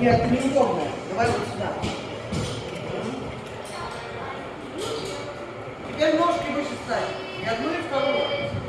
Я неудобная. Давай вот сюда. Теперь ножки выше ставь. И одну, и вторую.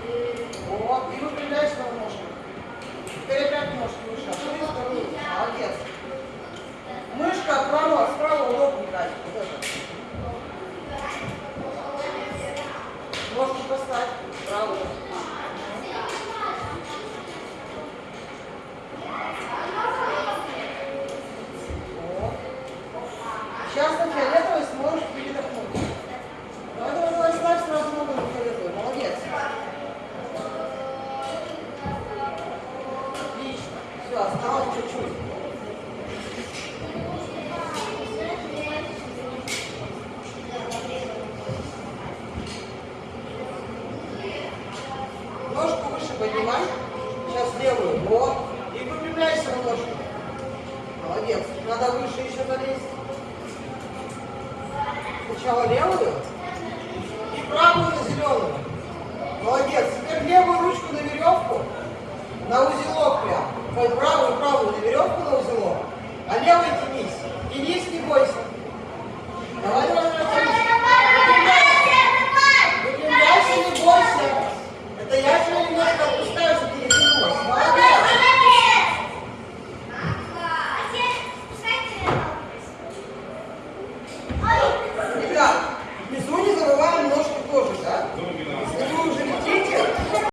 Ножку выше поднимай. Сейчас левую. Вот. И выпрямляйся на ножку. Молодец. Надо выше еще залезть. Сначала левую и правую на зеленую. Молодец. Теперь левую ручку на веревку, на узелок прям. Правую, правую на веревку на узелок. А левой тянись. Тянись, не бойся. Hi.